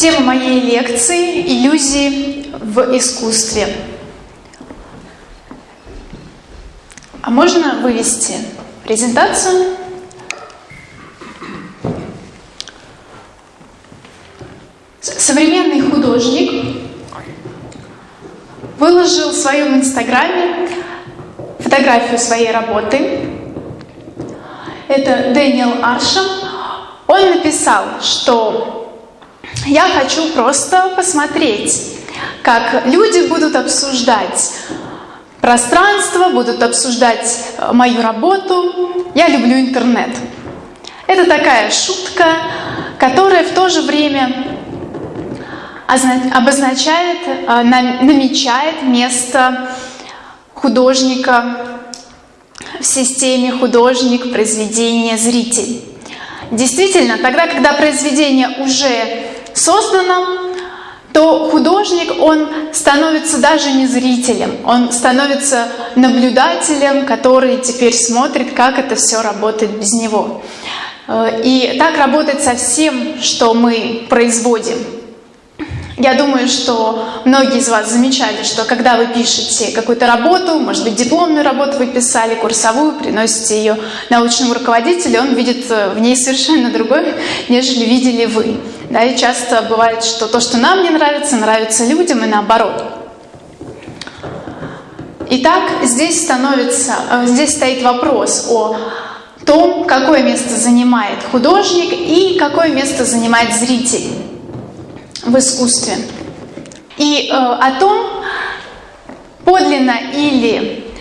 Тема моей лекции – иллюзии в искусстве. А можно вывести презентацию? Современный художник выложил в своем инстаграме фотографию своей работы. Это Дэниел Аршем. Он написал, что я хочу просто посмотреть, как люди будут обсуждать пространство, будут обсуждать э, мою работу. Я люблю интернет. Это такая шутка, которая в то же время обозначает, э, намечает место художника в системе художник, произведение, зритель. Действительно, тогда, когда произведение уже создано, то художник, он становится даже не зрителем, он становится наблюдателем, который теперь смотрит, как это все работает без него. Э, и так работает со всем, что мы производим. Я думаю, что многие из вас замечали, что когда вы пишете какую-то работу, может быть, дипломную работу вы писали, курсовую, приносите ее научному руководителю, он видит э, в ней совершенно другое, нежели видели вы. Да, и часто бывает, что то, что нам не нравится, нравится людям и наоборот. Итак, здесь становится, э, здесь стоит вопрос о том, какое место занимает художник и какое место занимает зритель в искусстве. И э, о том, подлинно или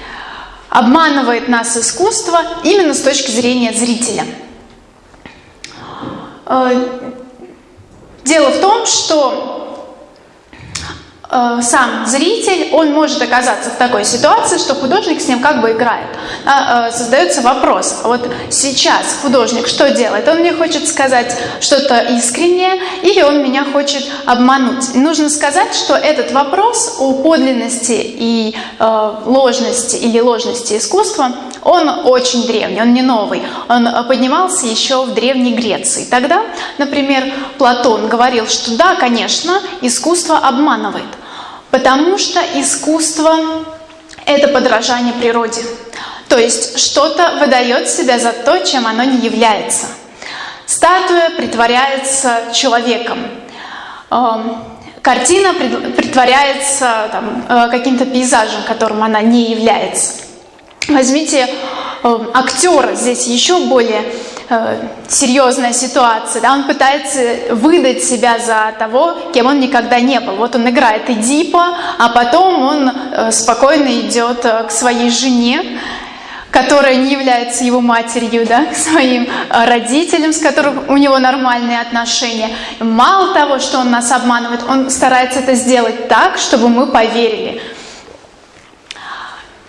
обманывает нас искусство именно с точки зрения зрителя. Э, дело в том, что Э, сам зритель, он может оказаться в такой ситуации, что художник с ним как бы играет. А, э, создается вопрос, вот сейчас художник что делает? Он мне хочет сказать что-то искреннее или он меня хочет обмануть? нужно сказать, что этот вопрос о подлинности и э, ложности или ложности искусства, он очень древний, он не новый. Он поднимался еще в Древней Греции. Тогда, например, Платон говорил, что да, конечно, искусство обманывает. Потому что искусство – это подражание природе. То есть что-то выдает себя за то, чем оно не является. Статуя притворяется человеком. Эм, картина притворяется э, каким-то пейзажем, которым она не является. Возьмите эм, актера, здесь еще более э, серьезная ситуация, да, он пытается выдать себя за того, кем он никогда не был. Вот он играет Эдипа, а потом он э, спокойно идет э, к своей жене, которая не является его матерью, да, к своим э, родителям, с которым у него нормальные отношения. Мало того, что он нас обманывает, он старается это сделать так, чтобы мы поверили.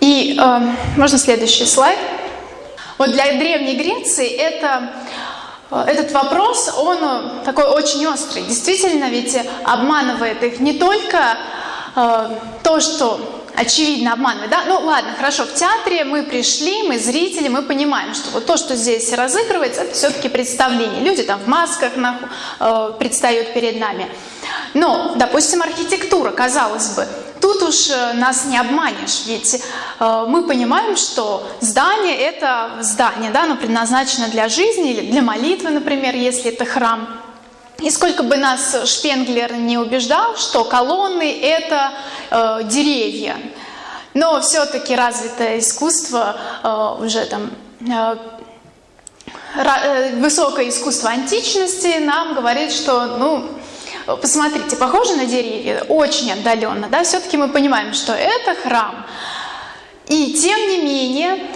И э, можно следующий слайд. Вот для Древней Греции это, э, этот вопрос, он э, такой очень острый. Действительно, ведь обманывает их не только э, то, что очевидно обманывает, да? Ну ладно, хорошо, в театре мы пришли, мы зрители, мы понимаем, что вот то, что здесь разыгрывается, это все-таки представление. Люди там в масках нахуй, э, предстают перед нами. Но, допустим, архитектура, казалось бы, Тут уж э, нас не обманешь, ведь э, мы понимаем, что здание – это здание, да, оно предназначено для жизни или для молитвы, например, если это храм. И сколько бы нас Шпенглер не убеждал, что колонны – это э, деревья, но все-таки развитое искусство э, уже там э, э, высокое искусство античности нам говорит, что ну, посмотрите, похоже на деревья, очень отдаленно, да, все-таки мы понимаем, что это храм. И тем не менее,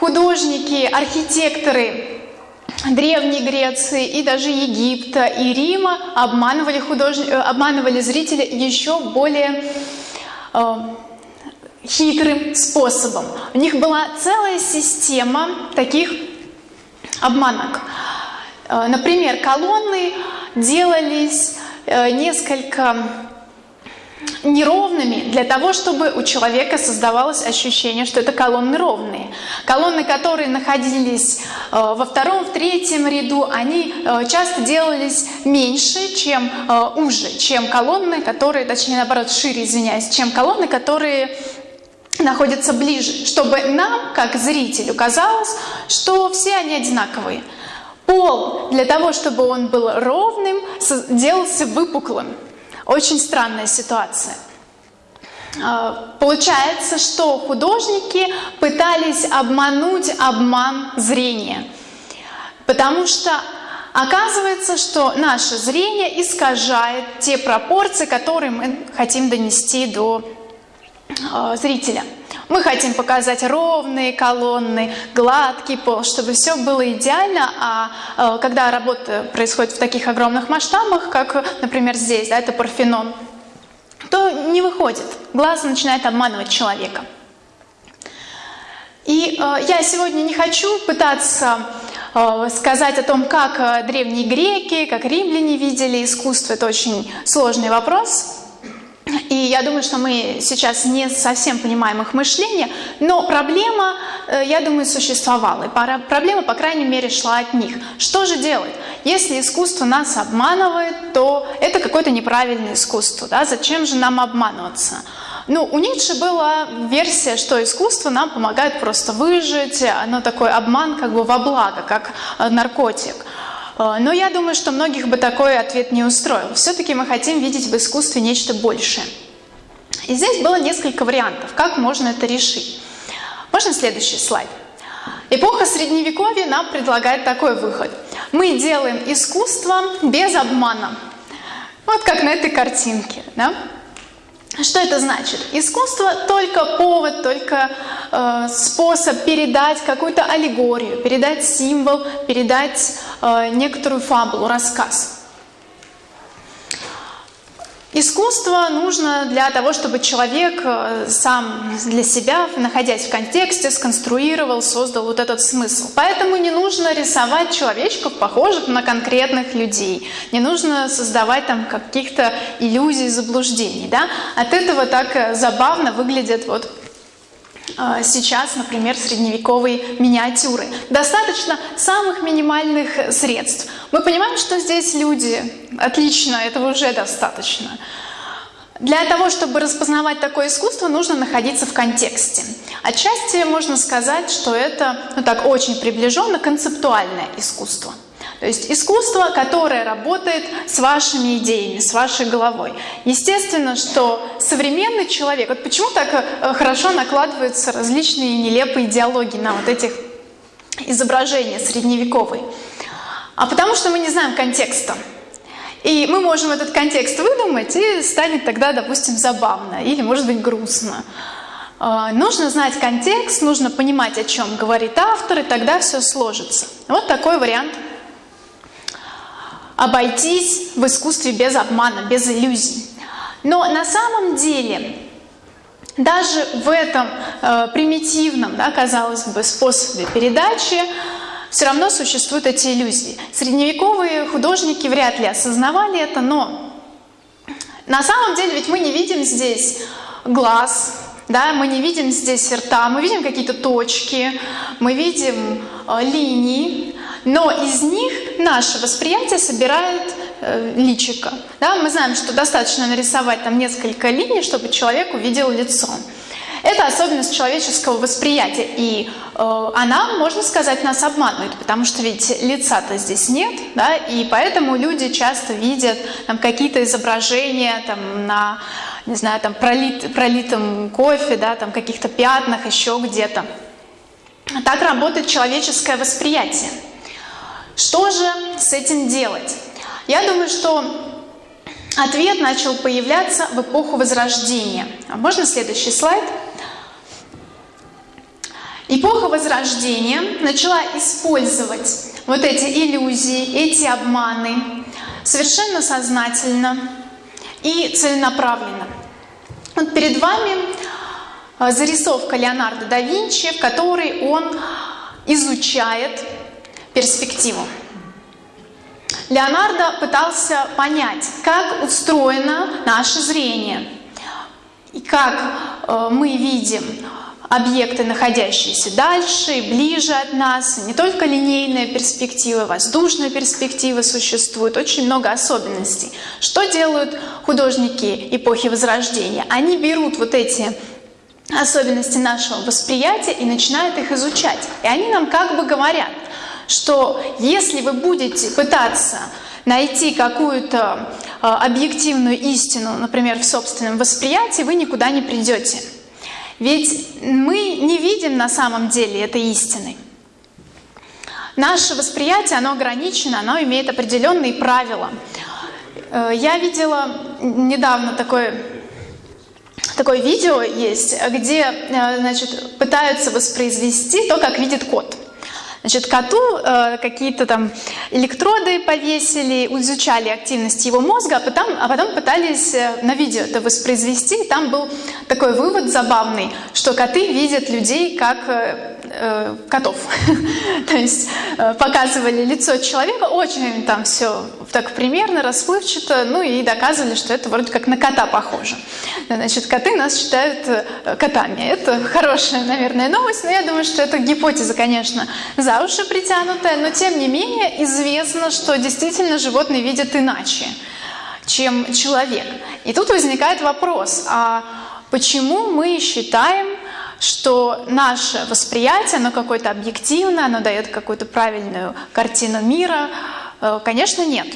художники, архитекторы Древней Греции и даже Египта и Рима обманывали, худож... Э, обманывали зрителя еще более э, хитрым способом. У них была целая система таких обманок. Э, например, колонны делались Э, несколько неровными для того, чтобы у человека создавалось ощущение, что это колонны ровные. Колонны, которые находились э, во втором, в третьем ряду, они э, часто делались меньше, чем э, уже, чем колонны, которые, точнее наоборот, шире, извиняюсь, чем колонны, которые находятся ближе, чтобы нам, как зрителю, казалось, что все они одинаковые. Пол для того, чтобы он был ровным, делался выпуклым. Очень странная ситуация. А, получается, что художники пытались обмануть обман зрения, потому что оказывается, что наше зрение искажает те пропорции, которые мы хотим донести до э, зрителя. Мы хотим показать ровные колонны, гладкий пол, чтобы все было идеально, а э, когда работа происходит в таких огромных масштабах, как, например, здесь, да, это Парфенон, то не выходит. Глаз начинает обманывать человека. И э, я сегодня не хочу пытаться э, сказать о том, как э, древние греки, как римляне видели искусство. Это очень сложный вопрос. И я думаю, что мы сейчас не совсем понимаем их мышление, но проблема, э, я думаю, существовала. И проблема, по крайней мере, шла от них. Что же делать? Если искусство нас обманывает, то это какое-то неправильное искусство. Да? Зачем же нам обманываться? Ну, у Ницше была версия, что искусство нам помогает просто выжить, оно такой обман как бы во благо, как э, наркотик. Э, но я думаю, что многих бы такой ответ не устроил. Все-таки мы хотим видеть в искусстве нечто большее. И здесь было несколько вариантов, как можно это решить. Можно следующий слайд? Эпоха Средневековья нам предлагает такой выход. Мы делаем искусство без обмана. Вот как на этой картинке. Да? Что это значит? Искусство только повод, только э, способ передать какую-то аллегорию, передать символ, передать некоторую фабулу, рассказ. Искусство нужно для того, чтобы человек э, сам для себя, находясь в контексте, сконструировал, создал вот этот смысл. Поэтому не нужно рисовать человечков, похожих на конкретных людей. Не нужно создавать там каких-то иллюзий, заблуждений. Да? От этого так э, забавно выглядят вот сейчас, например, средневековые миниатюры. Достаточно самых минимальных средств. Мы понимаем, что здесь люди. Отлично, этого уже достаточно. Для того, чтобы распознавать такое искусство, нужно находиться в контексте. Отчасти можно сказать, что это, ну так, очень приближенно концептуальное искусство. То есть искусство, которое работает с вашими идеями, с вашей головой. Естественно, что современный человек, вот почему так э, хорошо накладываются различные нелепые идеологии на вот этих изображения средневековые? А потому что мы не знаем контекста. И мы можем этот контекст выдумать, и станет тогда, допустим, забавно или, может быть, грустно. А, нужно знать контекст, нужно понимать, о чем говорит автор, и тогда все сложится. Вот такой вариант обойтись в искусстве без обмана, без иллюзий. Но на самом деле даже в этом э, примитивном, да, казалось бы, способе передачи все равно существуют эти иллюзии. Средневековые художники вряд ли осознавали это, но на самом деле ведь мы не видим здесь глаз, да, мы не видим здесь рта, мы видим какие-то точки, мы видим э, линии, но из них наше восприятие собирает э, личико. Да? Мы знаем, что достаточно нарисовать там несколько линий, чтобы человек увидел лицо. Это особенность человеческого восприятия, и э, она, можно сказать, нас обманывает, потому что ведь лица-то здесь нет, да, и поэтому люди часто видят там какие-то изображения там на, не знаю, там пролит, пролитом кофе, да, там каких-то пятнах, еще где-то. Так работает человеческое восприятие. Что же с этим делать? Я думаю, что ответ начал появляться в эпоху Возрождения. Можно следующий слайд? Эпоха Возрождения начала использовать вот эти иллюзии, эти обманы совершенно сознательно и целенаправленно. Вот перед вами а, зарисовка Леонардо да Винчи, в которой он изучает перспективу. Леонардо пытался понять, как устроено наше зрение. и как э, мы видим объекты, находящиеся дальше и ближе от нас. Не только линейная перспектива, воздушная перспектива существует, очень много особенностей. Что делают художники эпохи Возрождения? Они берут вот эти особенности нашего восприятия и начинают их изучать. И они нам как бы говорят, что если вы будете пытаться найти какую-то э, объективную истину, например, в собственном восприятии, вы никуда не придете. Ведь мы не видим на самом деле этой истины. Наше восприятие, оно ограничено, оно имеет определенные правила. Э, я видела недавно такое, такое видео есть, где э, значит, пытаются воспроизвести то, как видит кот. Значит, коту э, какие-то там электроды повесили, изучали активность его мозга, а потом, а потом пытались э, на видео это воспроизвести. И там был такой вывод забавный, что коты видят людей как э, котов. То есть э, показывали лицо человека, очень там все так примерно, расплывчато, ну и доказывали, что это вроде как на кота похоже. Значит, коты нас считают э, котами. Это хорошая, наверное, новость, но я думаю, что это гипотеза, конечно, за уши притянутая, но тем не менее известно, что действительно животные видят иначе, чем человек. И тут возникает вопрос, а почему мы считаем, что наше восприятие, оно какое-то объективное, оно дает какую-то правильную картину мира? Э, конечно, нет.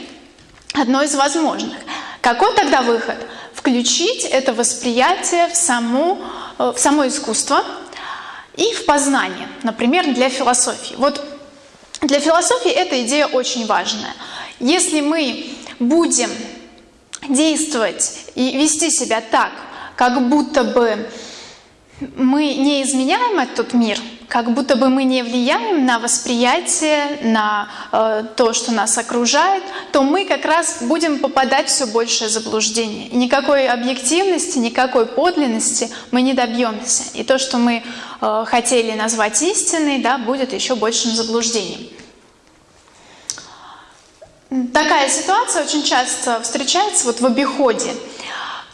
Одно из возможных. Какой тогда выход? Включить это восприятие в, саму, э, в само искусство и в познание, например, для философии. Вот для философии эта идея очень важная. Если мы будем действовать и вести себя так, как будто бы мы не изменяем этот мир, как будто бы мы не влияем на восприятие, на э, то, что нас окружает, то мы как раз будем попадать все большее заблуждение. Никакой объективности, никакой подлинности мы не добьемся. И то, что мы э, хотели назвать истиной, да, будет еще большим заблуждением. Такая ситуация очень часто встречается вот в обиходе.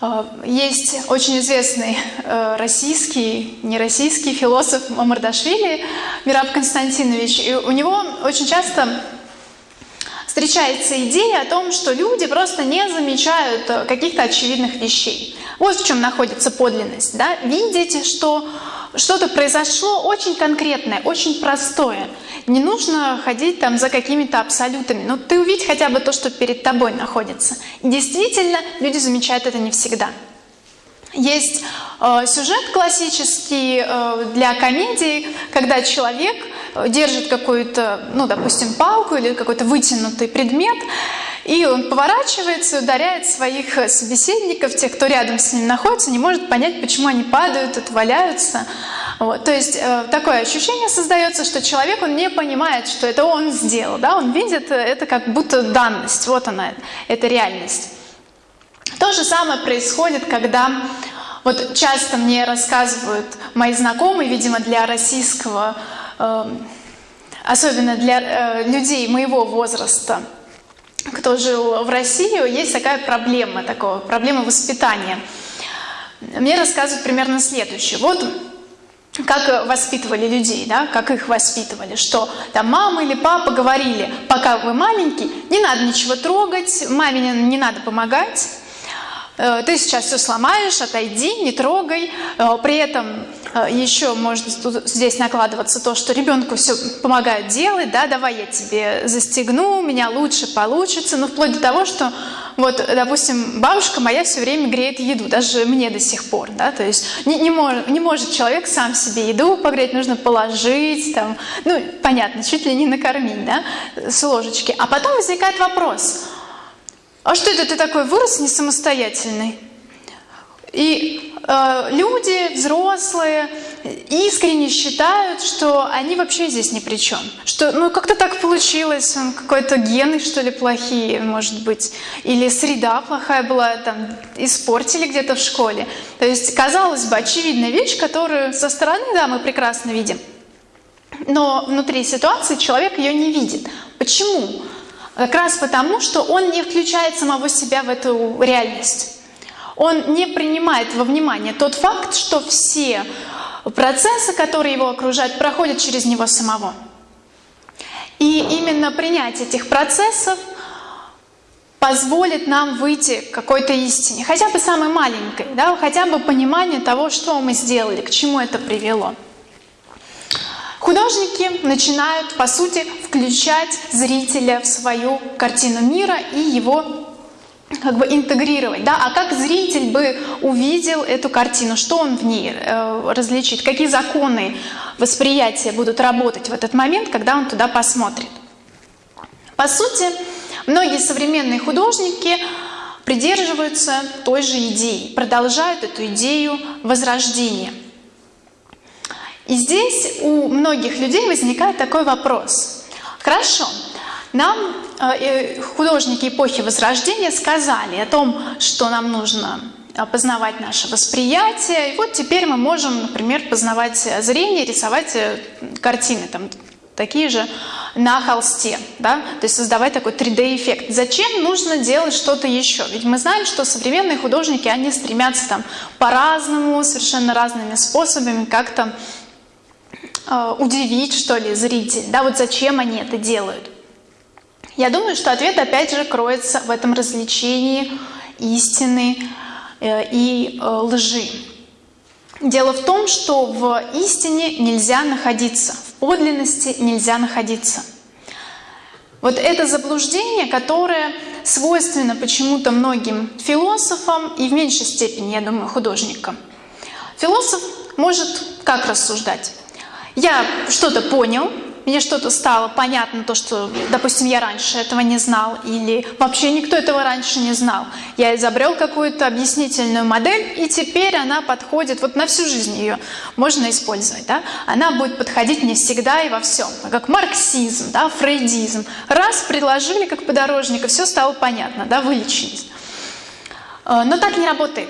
Э, есть очень известный э, российский, не российский философ Мамардашвили Мираб Константинович. И у него очень часто встречается идея о том, что люди просто не замечают э, каких-то очевидных вещей. Вот в чем находится подлинность. Да? Видеть, что что-то произошло очень конкретное, очень простое. Не нужно ходить там за какими-то абсолютами. Но ты увидь хотя бы то, что перед тобой находится. Действительно, люди замечают это не всегда. Есть э, сюжет классический э, для комедии, когда человек э, держит какую-то, ну, допустим, палку или какой-то вытянутый предмет, и он поворачивается, ударяет своих собеседников, тех, кто рядом с ним находится, не может понять, почему они падают, отваляются. Вот. То есть э, такое ощущение создается, что человек, он не понимает, что это он сделал. Да? Он видит это как будто данность, вот она, это реальность. То же самое происходит, когда вот часто мне рассказывают мои знакомые, видимо, для российского, э, особенно для э, людей моего возраста, кто жил в России, есть такая проблема, такого, проблема воспитания. Мне рассказывают примерно следующее. Вот как воспитывали людей, да, как их воспитывали, что там мама или папа говорили, пока вы маленький, не надо ничего трогать, маме не надо помогать, ты сейчас все сломаешь, отойди, не трогай. Э, при этом э, еще может здесь накладываться то, что ребенку все помогают делать, да, давай я тебе застегну, у меня лучше получится, ну вплоть до того, что вот, допустим, бабушка моя все время греет еду, даже мне до сих пор, да, то есть не, не, может, не может человек сам себе еду погреть, нужно положить, там, ну, понятно, чуть ли не накормить, да, с ложечки. А потом возникает вопрос – а что это ты такой вырос не самостоятельный? И э, люди, взрослые, искренне считают, что они вообще здесь ни при чем. Что, ну, как-то так получилось, какой-то гены, что ли, плохие, может быть. Или среда плохая была, там, испортили где-то в школе. То есть, казалось бы, очевидная вещь, которую со стороны, да, мы прекрасно видим. Но внутри ситуации человек ее не видит. Почему? Как раз потому, что он не включает самого себя в эту реальность. Он не принимает во внимание тот факт, что все процессы, которые его окружают, проходят через него самого. И именно принятие этих процессов позволит нам выйти к какой-то истине, хотя бы самой маленькой, да, хотя бы понимание того, что мы сделали, к чему это привело. Художники начинают, по сути, включать зрителя в свою картину мира и его как бы интегрировать, да, а как зритель бы увидел эту картину, что он в ней э, различит, какие законы восприятия будут работать в этот момент, когда он туда посмотрит. По сути, многие современные художники придерживаются той же идеи, продолжают эту идею возрождения. И здесь у многих людей возникает такой вопрос. Хорошо, нам э, художники эпохи Возрождения сказали о том, что нам нужно познавать наше восприятие. И вот теперь мы можем, например, познавать зрение, рисовать э, картины там, такие же на холсте, да? то есть создавать такой 3D-эффект. Зачем нужно делать что-то еще? Ведь мы знаем, что современные художники, они стремятся там по-разному, совершенно разными способами как-то э, удивить, что ли, зрителя. Да, вот зачем они это делают? Я думаю, что ответ опять же кроется в этом развлечении истины э, и э, лжи. Дело в том, что в истине нельзя находиться, в подлинности нельзя находиться. Вот это заблуждение, которое свойственно почему-то многим философам и в меньшей степени, я думаю, художникам. Философ может как рассуждать? Я что-то понял, мне что-то стало понятно, то, что, допустим, я раньше этого не знал, или вообще никто этого раньше не знал. Я изобрел какую-то объяснительную модель, и теперь она подходит, вот на всю жизнь ее можно использовать. Да? Она будет подходить не всегда и во всем, как марксизм, да, фрейдизм. Раз предложили как подорожника, все стало понятно, да, вылечились. Э, но так не работает.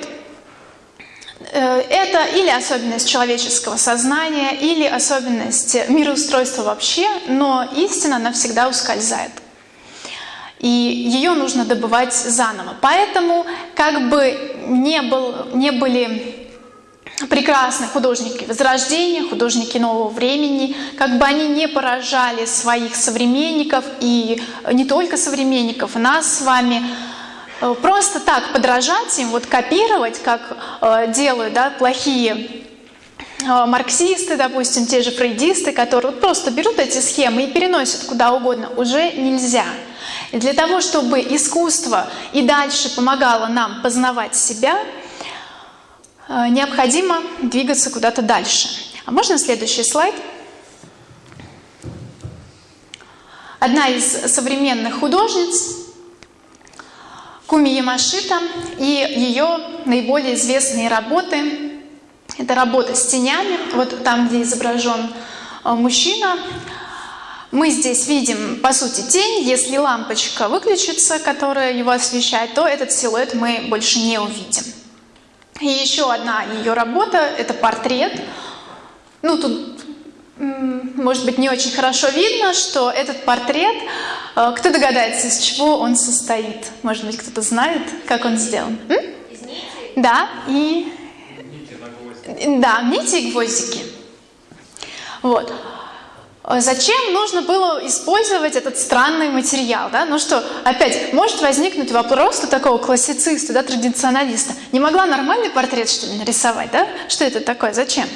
Э, это или особенность человеческого сознания, или особенность мироустройства вообще, но истина навсегда ускользает. И ее нужно добывать заново. Поэтому как бы не, был, не были прекрасные художники Возрождения, художники нового времени, как бы они не поражали своих современников и не только современников, нас с вами, просто так подражать им, вот копировать, как э, делают да, плохие э, марксисты, допустим, те же фрейдисты, которые вот просто берут эти схемы и переносят куда угодно, уже нельзя. И для того, чтобы искусство и дальше помогало нам познавать себя, э, необходимо двигаться куда-то дальше. А можно следующий слайд? Одна из современных художниц Куми Ямашита и ее наиболее известные работы. Это работа с тенями, вот там, где изображен э, мужчина. Мы здесь видим, по сути, тень. Если лампочка выключится, которая его освещает, то этот силуэт мы больше не увидим. И еще одна ее работа – это портрет. Ну, тут может быть, не очень хорошо видно, что этот портрет, э, кто догадается, из чего он состоит? Может быть, кто-то знает, как он сделан? М? Из нити? Да, и... Нити да, нити и гвоздики. Вот. Э, зачем нужно было использовать этот странный материал? Да? Ну что, опять, может возникнуть вопрос у такого классициста, да, традиционалиста. Не могла нормальный портрет, что ли, нарисовать? Да? Что это такое? Зачем?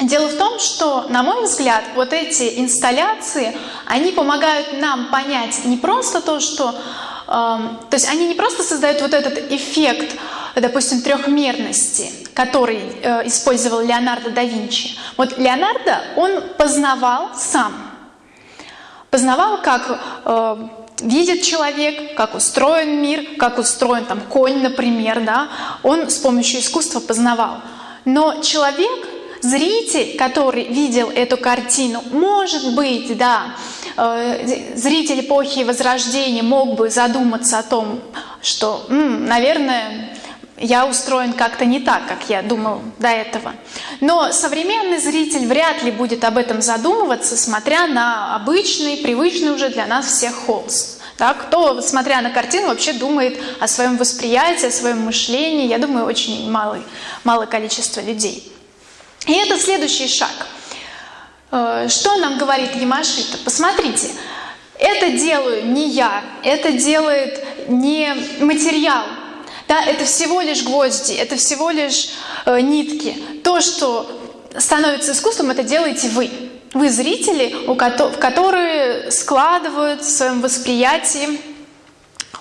Дело в том, что, на мой взгляд, вот эти инсталляции, они помогают нам понять не просто то, что... Э, то есть они не просто создают вот этот эффект, допустим, трехмерности, который э, использовал Леонардо да Винчи. Вот Леонардо, он познавал сам. Познавал, как э, видит человек, как устроен мир, как устроен там конь, например, да. Он с помощью искусства познавал. Но человек зритель, который видел эту картину, может быть, да, э, зритель эпохи Возрождения мог бы задуматься о том, что, наверное, я устроен как-то не так, как я думал до этого. Но современный зритель вряд ли будет об этом задумываться, смотря на обычный, привычный уже для нас всех холст. Да? Кто, смотря на картину, вообще думает о своем восприятии, о своем мышлении? Я думаю, очень малый, малое количество людей. И это следующий шаг. Э, что нам говорит Ямашита? Посмотрите, это делаю не я, это делает не материал, да, это всего лишь гвозди, это всего лишь э, нитки. То, что становится искусством, это делаете вы. Вы зрители, у ко которые складывают в своем восприятии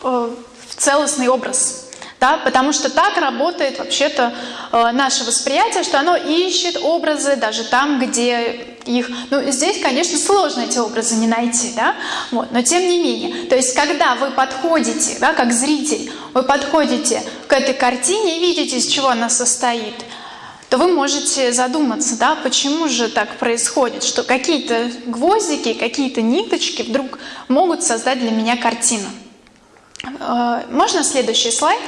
э, в целостный образ да, потому что так работает вообще-то э, наше восприятие, что оно ищет образы даже там, где их, ну здесь, конечно, сложно эти образы не найти, да, вот, но тем не менее, то есть когда вы подходите, да, как зритель, вы подходите к этой картине и видите, из чего она состоит, то вы можете задуматься, да, почему же так происходит, что какие-то гвоздики, какие-то ниточки вдруг могут создать для меня картину. Э, можно следующий слайд?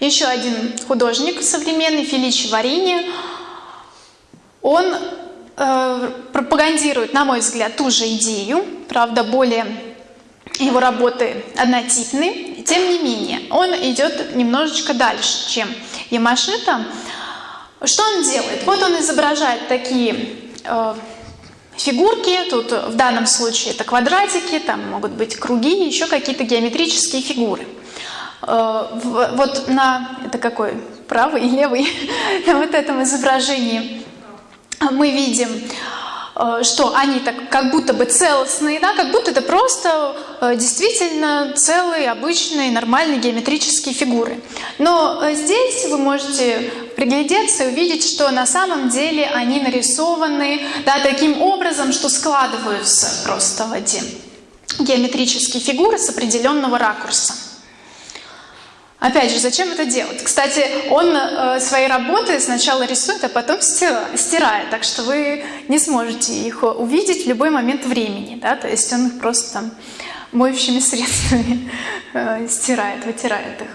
Еще один художник современный, Феличи Варини, он э, пропагандирует, на мой взгляд, ту же идею, правда, более его работы однотипны, тем не менее, он идет немножечко дальше, чем Ямашита. Что он делает? Вот он изображает такие э, фигурки, тут в данном случае это квадратики, там могут быть круги, еще какие-то геометрические фигуры. Э, вот на, это какой, правый и левый, на вот этом изображении мы видим, э, что они так как будто бы целостные, да, как будто это просто э, действительно целые, обычные, нормальные геометрические фигуры. Но здесь вы можете приглядеться и увидеть, что на самом деле они нарисованы да, таким образом, что складываются просто в эти геометрические фигуры с определенного ракурса. Опять же, зачем это делать? Кстати, он э, свои работы сначала рисует, а потом стирает, так что вы не сможете их увидеть в любой момент времени. Да? То есть он их просто там моющими средствами э, стирает, вытирает их.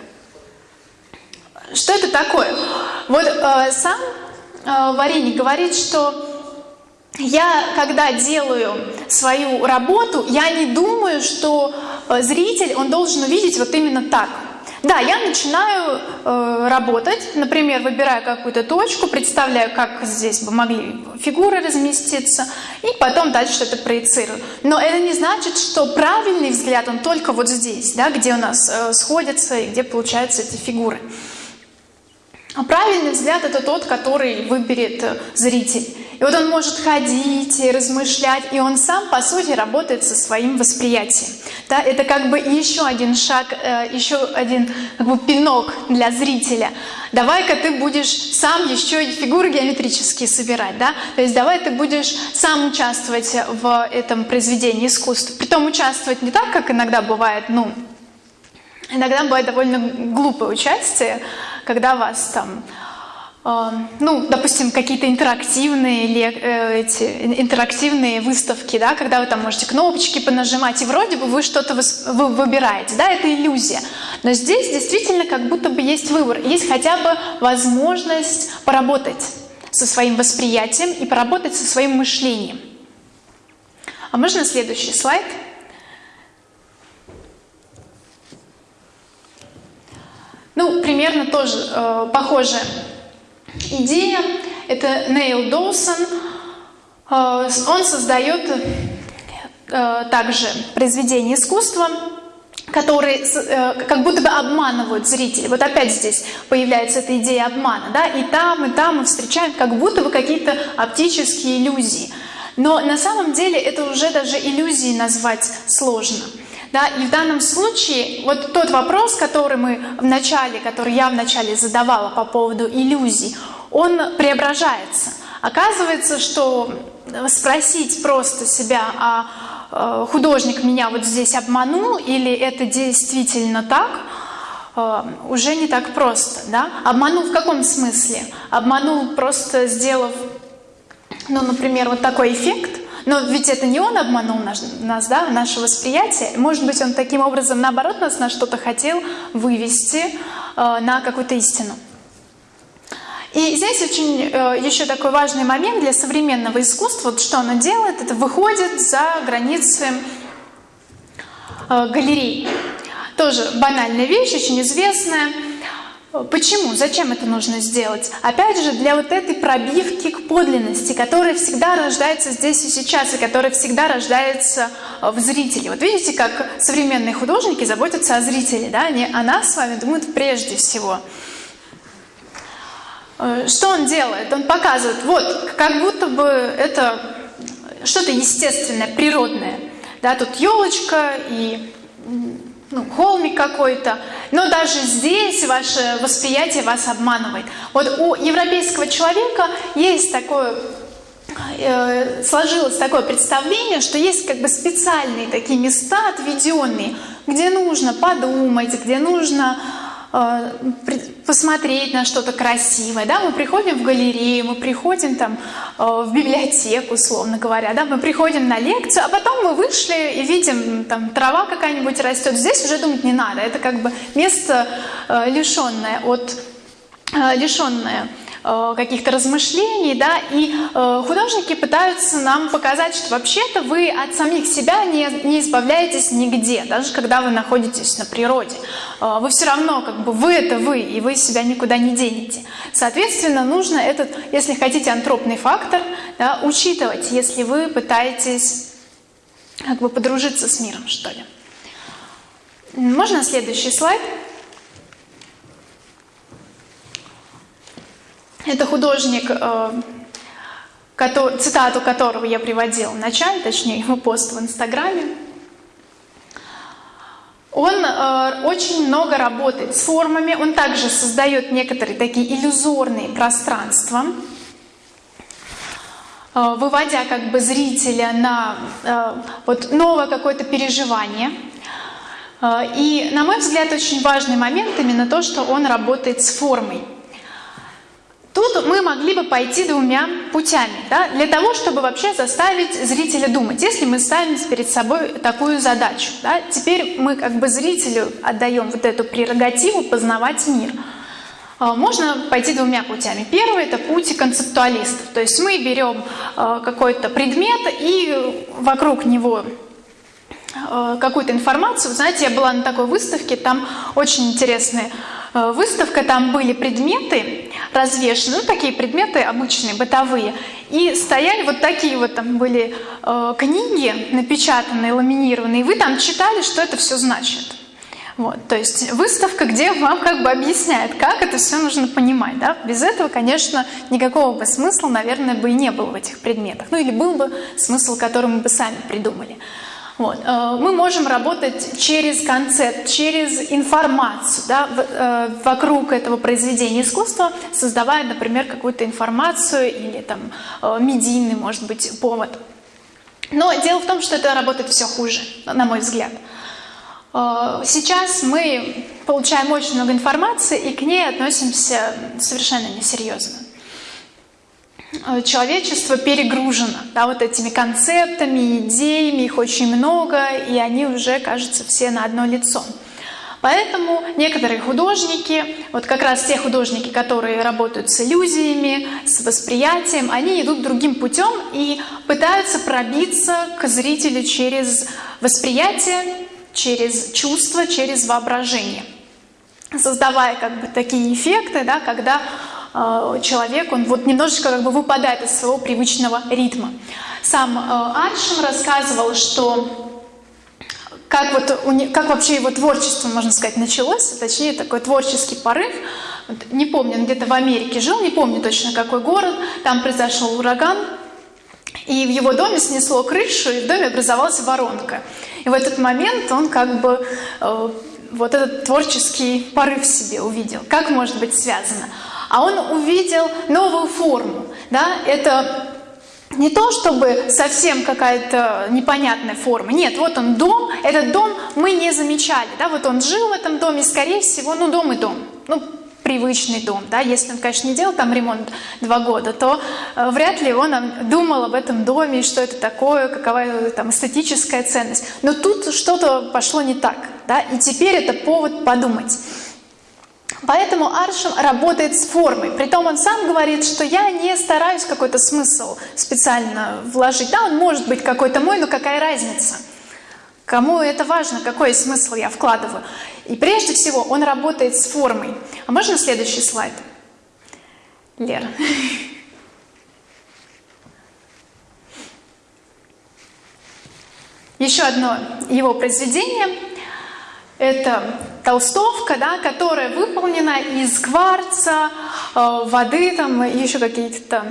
Что это такое? Вот э, сам э, Варенье говорит, что я, когда делаю свою работу, я не думаю, что э, зритель, он должен увидеть вот именно так – да, я начинаю э, работать, например, выбираю какую-то точку, представляю, как здесь бы могли фигуры разместиться, и потом дальше это проецирую. Но это не значит, что правильный взгляд, он только вот здесь, да, где у нас э, сходятся и где получаются эти фигуры. А правильный взгляд – это тот, который выберет э, зритель. И вот он может ходить и размышлять, и он сам, по сути, работает со своим восприятием. Да, это как бы еще один шаг, э, еще один как бы пинок для зрителя. Давай-ка ты будешь сам еще и фигуры геометрические собирать, да? То есть давай ты будешь сам участвовать в этом произведении искусства. Притом участвовать не так, как иногда бывает, ну, иногда бывает довольно глупое участие, когда вас там ну, допустим, какие-то интерактивные, э, эти, интерактивные выставки, да, когда вы там можете кнопочки понажимать, и вроде бы вы что-то вы выбираете, да, это иллюзия. Но здесь действительно как будто бы есть выбор, есть хотя бы возможность поработать со своим восприятием и поработать со своим мышлением. А можно следующий слайд? Ну, примерно тоже э, похоже идея. Это Нейл Доусон. Э, он создает э, также произведения искусства, которые э, как будто бы обманывают зрителей. Вот опять здесь появляется эта идея обмана. Да? И там, и там мы встречаем как будто бы какие-то оптические иллюзии. Но на самом деле это уже даже иллюзии назвать сложно. Да, и в данном случае вот тот вопрос, который мы в начале, который я в начале задавала по поводу иллюзий, он преображается. Оказывается, что спросить просто себя, а э, художник меня вот здесь обманул или это действительно так, э, уже не так просто. Да? Обманул в каком смысле? Обманул просто сделав, ну, например, вот такой эффект, но ведь это не он обманул наш, нас, да, наше восприятие. Может быть, он таким образом, наоборот, нас на что-то хотел вывести, э, на какую-то истину. И здесь очень э, еще такой важный момент для современного искусства, вот что оно делает, это выходит за границы э, галерей. Тоже банальная вещь, очень известная. Почему? Зачем это нужно сделать? Опять же, для вот этой пробивки к подлинности, которая всегда рождается здесь и сейчас, и которая всегда рождается э, в зрителе. Вот видите, как современные художники заботятся о зрителе, да? Они о нас с вами думают прежде всего. Э, что он делает? Он показывает, вот, как будто бы это что-то естественное, природное. Да, тут елочка и ну, холмик какой-то, но даже здесь ваше восприятие вас обманывает. Вот у европейского человека есть такое э, сложилось такое представление, что есть как бы специальные такие места отведенные, где нужно подумать, где нужно посмотреть на что-то красивое, да, мы приходим в галерею, мы приходим там э, в библиотеку, условно говоря, да, мы приходим на лекцию, а потом мы вышли и видим, там трава какая-нибудь растет, здесь уже думать не надо, это как бы место э, лишенное от лишенное Э, каких-то размышлений, да, и э, художники пытаются нам показать, что вообще-то вы от самих себя не, не избавляетесь нигде, даже когда вы находитесь на природе. Э, вы все равно, как бы, вы это вы, и вы себя никуда не денете. Соответственно, нужно этот, если хотите, антропный фактор да, учитывать, если вы пытаетесь как бы подружиться с миром, что ли. Можно следующий слайд? Это художник, э, цитату которого я приводила в начале, точнее его пост в Инстаграме. Он э, очень много работает с формами, он также создает некоторые такие иллюзорные пространства, э, выводя как бы зрителя на вот новое какое-то переживание. И, на мой взгляд, очень важный момент именно то, что он работает с формой. Тут мы могли бы пойти двумя путями, да, для того, чтобы вообще заставить зрителя думать. Если мы ставим перед собой такую задачу, да, теперь мы как бы зрителю отдаем вот эту прерогативу познавать мир. А, можно пойти двумя путями. Первый – это путь концептуалистов. То есть мы берем а, какой-то предмет и вокруг него а, какую-то информацию. Знаете, я была на такой выставке, там очень интересные выставка, там были предметы развешены, ну, такие предметы обычные, бытовые, и стояли вот такие вот там были э, книги напечатанные, ламинированные, и вы там читали, что это все значит. Вот, то есть выставка, где вам как бы объясняет, как это все нужно понимать. Да? Без этого, конечно, никакого бы смысла, наверное, бы и не было в этих предметах. Ну или был бы смысл, который мы бы сами придумали. Вот. Э, мы можем работать через концепт, через информацию да, э, вокруг этого произведения искусства, создавая, например, какую-то информацию или там э, медийный, может быть, повод. Но дело в том, что это работает все хуже, на мой взгляд. Сейчас мы получаем очень много информации и к ней относимся совершенно несерьезно. Э, человечество перегружено да, вот этими концептами, идеями, их очень много, и они уже, кажется, все на одно лицо. Поэтому некоторые художники, вот как раз те художники, которые работают с иллюзиями, с восприятием, они идут другим путем и пытаются пробиться к зрителю через восприятие, через чувство, через воображение, создавая как бы такие эффекты, да, когда человек, он вот немножечко как бы выпадает из своего привычного ритма. Сам э, Аршин рассказывал, что как, вот, как вообще его творчество, можно сказать, началось, точнее такой творческий порыв. Не помню, он где-то в Америке жил, не помню точно какой город, там произошел ураган, и в его доме снесло крышу, и в доме образовалась воронка. И в этот момент он как бы э, вот этот творческий порыв в себе увидел. Как может быть связано? А он увидел новую форму. Да? Это не то, чтобы совсем какая-то непонятная форма. Нет, вот он дом, этот дом мы не замечали. Да? Вот он жил в этом доме, скорее всего, ну дом и дом. Ну, привычный дом, да, если он, конечно, не делал там ремонт два года, то э, вряд ли он думал об этом доме, что это такое, какова там эстетическая ценность. Но тут что-то пошло не так, да, и теперь это повод подумать. Поэтому Аршем работает с формой. Притом он сам говорит, что я не стараюсь какой-то смысл специально вложить. Да, он может быть какой-то мой, но какая разница? Кому это важно, какой смысл я вкладываю? И прежде всего он работает с формой. А можно следующий слайд? Лера. Еще одно его произведение – это толстовка, да, которая выполнена из кварца, э, воды там, еще какие-то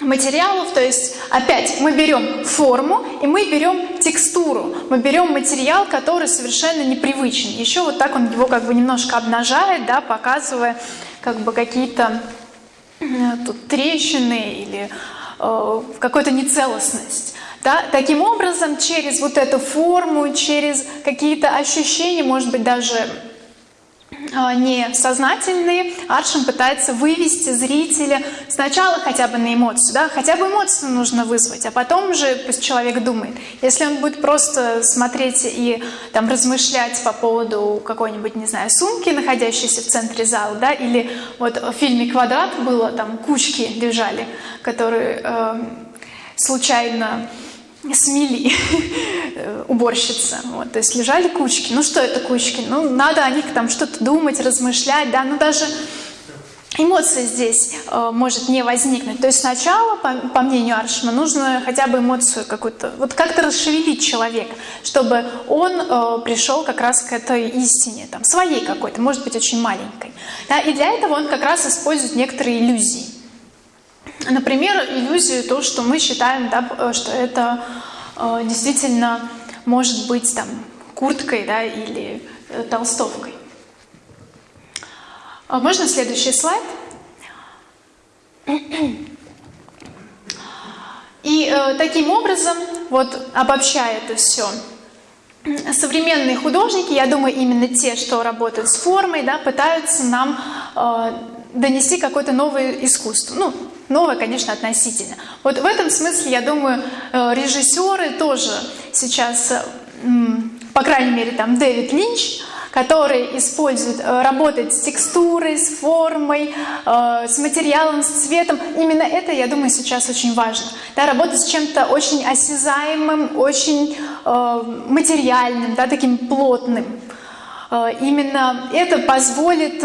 материалов. То есть опять мы берем форму и мы берем текстуру. Мы берем материал, который совершенно непривычен. Еще вот так он его как бы немножко обнажает, да, показывая как бы какие-то э, тут трещины или э, какую-то нецелостность. Да? Таким образом, через вот эту форму, через какие-то ощущения, может быть, даже а, несознательные, Аршин пытается вывести зрителя сначала хотя бы на эмоцию, да, хотя бы эмоцию нужно вызвать, а потом уже пусть человек думает. Если он будет просто смотреть и там размышлять по поводу какой-нибудь, не знаю, сумки, находящейся в центре зала, да, или вот в фильме «Квадрат» было, там кучки лежали, которые э, случайно смели уборщица. Вот, то есть лежали кучки. Ну что это кучки? Ну надо о них там что-то думать, размышлять, да, ну даже эмоция здесь э, может не возникнуть. То есть сначала, по, по мнению Аршма, нужно хотя бы эмоцию какую-то, вот как-то расшевелить человека, чтобы он э, пришел как раз к этой истине, там, своей какой-то, может быть, очень маленькой. Да, и для этого он как раз использует некоторые иллюзии. Например, иллюзию, то, что мы считаем, да, э, что это э, действительно может быть там курткой да, или э, толстовкой. А можно следующий слайд? И э, таким образом, вот обобщая это все, современные художники, я думаю, именно те, что работают с формой, да, пытаются нам э, донести какое-то новое искусство. Ну, новое, конечно, относительно. Вот в этом смысле, я думаю, э, режиссеры тоже сейчас, по крайней мере, там Дэвид Линч, который использует, э, работает с текстурой, с формой, э, с материалом, с цветом. Именно это, я думаю, сейчас очень важно. Да, работать с чем-то очень осязаемым, очень материальным, да, таким плотным. Именно это позволит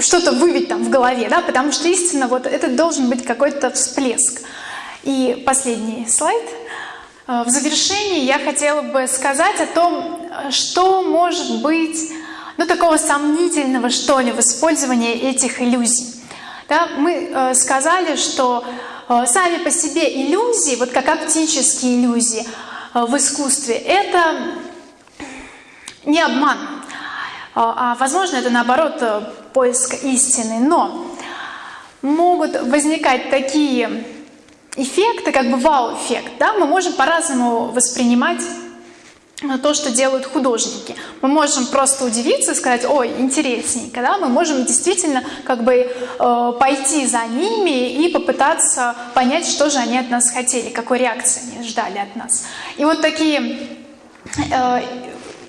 что-то вывить там в голове, да, потому что истинно вот это должен быть какой-то всплеск. И последний слайд. Э, в завершении я хотела бы сказать о том, что может быть, ну, такого сомнительного, что ли, в использовании этих иллюзий. Да, мы э, сказали, что э, сами по себе иллюзии, вот как оптические иллюзии э, в искусстве, это не обман, а, а возможно это наоборот э, поиск истины, но могут возникать такие эффекты, как бы вау-эффект, да, мы можем по-разному воспринимать э, то, что делают художники. Мы можем просто удивиться и сказать, ой, интересненько, да? мы можем действительно как бы э, пойти за ними и попытаться понять, что же они от нас хотели, какой реакции они ждали от нас. И вот такие э,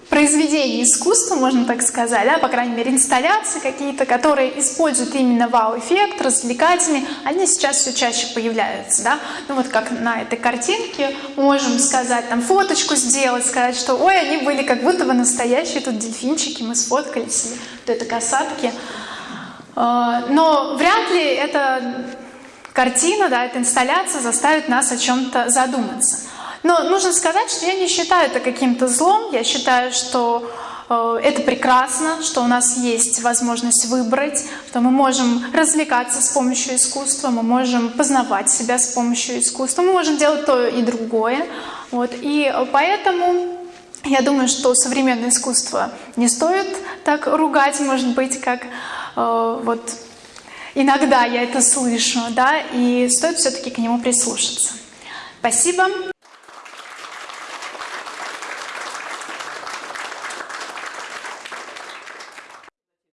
произведений искусства, можно так сказать, да, по крайней мере инсталляции какие-то, которые используют именно вау-эффект, развлекательный, они сейчас все чаще появляются, да, ну вот как на этой картинке можем сказать, там фоточку сделать, сказать, что ой, они были как будто бы настоящие тут дельфинчики, мы сфоткались, вот это касатки, а, но вряд ли эта картина, да, эта инсталляция заставит нас о чем-то задуматься. Но нужно сказать, что я не считаю это каким-то злом. Я считаю, что э, это прекрасно, что у нас есть возможность выбрать, что мы можем развлекаться с помощью искусства, мы можем познавать себя с помощью искусства, мы можем делать то и другое. Вот. И поэтому я думаю, что современное искусство не стоит так ругать, может быть, как э, вот иногда я это слышу, да, и стоит все-таки к нему прислушаться. Спасибо.